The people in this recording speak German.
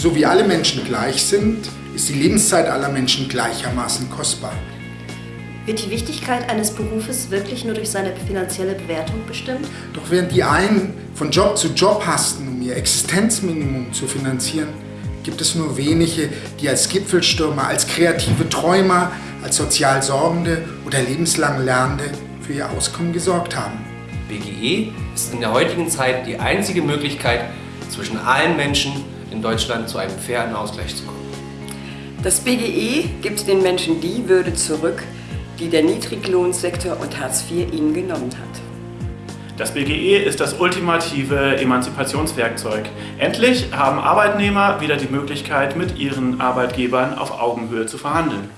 So wie alle Menschen gleich sind, ist die Lebenszeit aller Menschen gleichermaßen kostbar. Wird die Wichtigkeit eines Berufes wirklich nur durch seine finanzielle Bewertung bestimmt? Doch während die einen von Job zu Job hasten, um ihr Existenzminimum zu finanzieren, gibt es nur wenige, die als Gipfelstürmer, als kreative Träumer, als sozial Sorgende oder lebenslang Lernende für ihr Auskommen gesorgt haben. BGE ist in der heutigen Zeit die einzige Möglichkeit, zwischen allen Menschen in Deutschland zu einem fairen Ausgleich zu kommen. Das BGE gibt den Menschen die Würde zurück, die der Niedriglohnsektor und Hartz IV ihnen genommen hat. Das BGE ist das ultimative Emanzipationswerkzeug. Endlich haben Arbeitnehmer wieder die Möglichkeit, mit ihren Arbeitgebern auf Augenhöhe zu verhandeln.